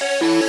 Música